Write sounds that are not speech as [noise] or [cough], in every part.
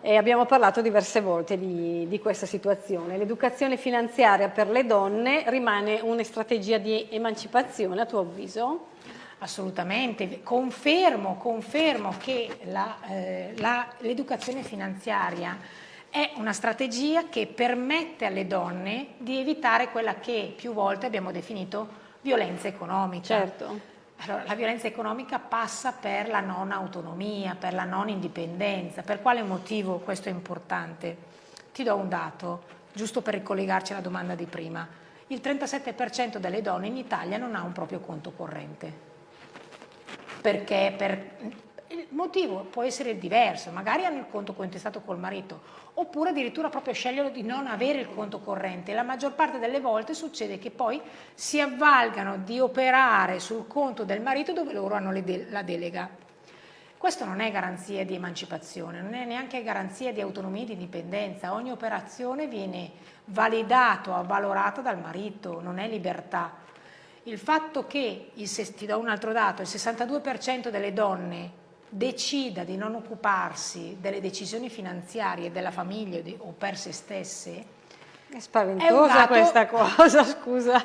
E abbiamo parlato diverse volte di, di questa situazione. L'educazione finanziaria per le donne rimane una strategia di emancipazione a tuo avviso? Assolutamente, confermo, confermo che l'educazione eh, finanziaria è una strategia che permette alle donne di evitare quella che più volte abbiamo definito violenza economica. Certo. Allora, la violenza economica passa per la non autonomia, per la non indipendenza. Per quale motivo questo è importante? Ti do un dato, giusto per ricollegarci alla domanda di prima. Il 37% delle donne in Italia non ha un proprio conto corrente. Perché? Per motivo può essere diverso, magari hanno il conto cointestato col marito, oppure addirittura proprio scegliono di non avere il conto corrente. La maggior parte delle volte succede che poi si avvalgano di operare sul conto del marito dove loro hanno de la delega. Questo non è garanzia di emancipazione, non è neanche garanzia di autonomia e di indipendenza. Ogni operazione viene validata avvalorata dal marito, non è libertà. Il fatto che, il, ti do un altro dato, il 62% delle donne decida di non occuparsi delle decisioni finanziarie della famiglia o per se stesse, è spaventosa è questa cosa, [laughs] scusa.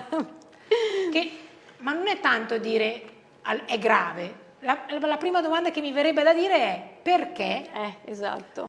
Che, ma non è tanto dire è grave, la, la, prima domanda che mi verrebbe da dire è perché? Eh, esatto.